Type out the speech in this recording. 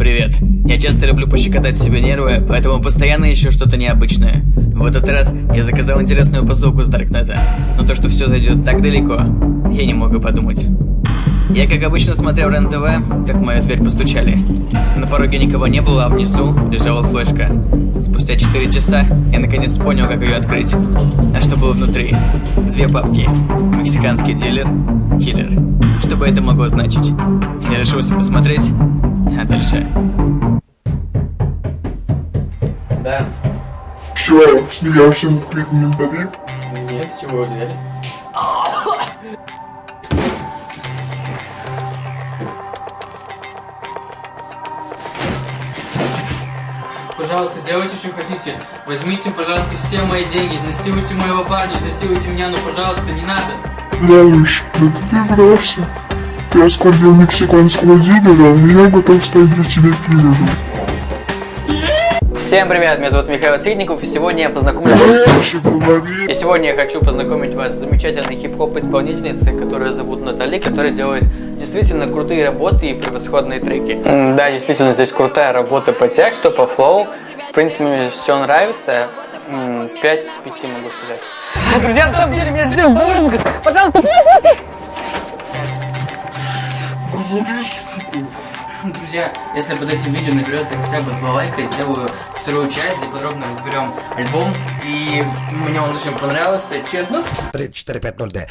Привет. Я часто люблю пощекотать себе нервы, поэтому постоянно ищу что-то необычное. В этот раз я заказал интересную посылку с Даркнета. Но то, что все зайдет так далеко, я не мог и подумать. Я, как обычно, смотрел РЕН-ТВ, как в мою дверь постучали. На пороге никого не было, а внизу лежала флешка. Спустя 4 часа я наконец понял, как ее открыть. А что было внутри? Две папки. Мексиканский дилер, киллер. Что бы это могло значить? Я решился посмотреть, а дальше... Да. Что, смеялся над криком ментали? Нет, с чего взяли? Пожалуйста, делайте, что хотите. Возьмите, пожалуйста, все мои деньги, изнасилуйте моего парня, изнасилуйте меня, но, пожалуйста, не надо. Малыш, да ты врался. Ты оскорбил мексиканского дилера, а я готов стать для тебя киллером. Всем привет, меня зовут Михаил Средников, и сегодня я познакомлю вас... И сегодня я хочу познакомить вас с замечательной хип-хоп исполнительницей, которая зовут Натали, которая делает действительно крутые работы и превосходные треки. Да, действительно, здесь крутая работа по тексту, по флоу. В принципе, мне все нравится. М, 5 из 5 могу сказать. Друзья, на самом деле, меня сделал буллинг. Друзья, если под этим видео наберется хотя бы два лайка, сделаю вторую часть, где подробно разберем альбом. И мне он очень понравился, честно. 3450D.